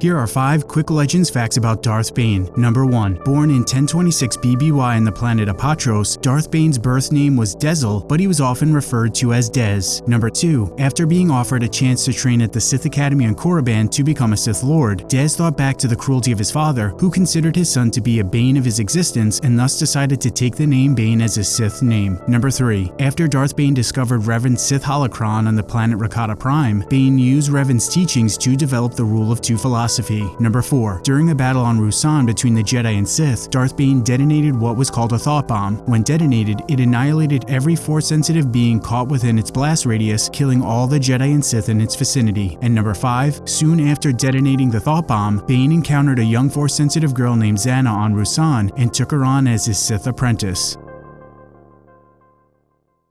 Here are 5 quick legends facts about Darth Bane. Number 1. Born in 1026 BBY on the planet Apatros, Darth Bane's birth name was Dessel, but he was often referred to as Des. Number 2. After being offered a chance to train at the Sith Academy on Korriban to become a Sith Lord, Dez thought back to the cruelty of his father, who considered his son to be a bane of his existence and thus decided to take the name Bane as his Sith name. Number 3. After Darth Bane discovered Revan's Sith holocron on the planet Rakata Prime, Bane used Revan's teachings to develop the Rule of Two philosophy philosophy. Number 4. During a battle on Ruusan between the Jedi and Sith, Darth Bane detonated what was called a thought bomb. When detonated, it annihilated every Force-sensitive being caught within its blast radius, killing all the Jedi and Sith in its vicinity. And number 5. Soon after detonating the thought bomb, Bane encountered a young Force-sensitive girl named Zannah on Ruusan and took her on as his Sith apprentice.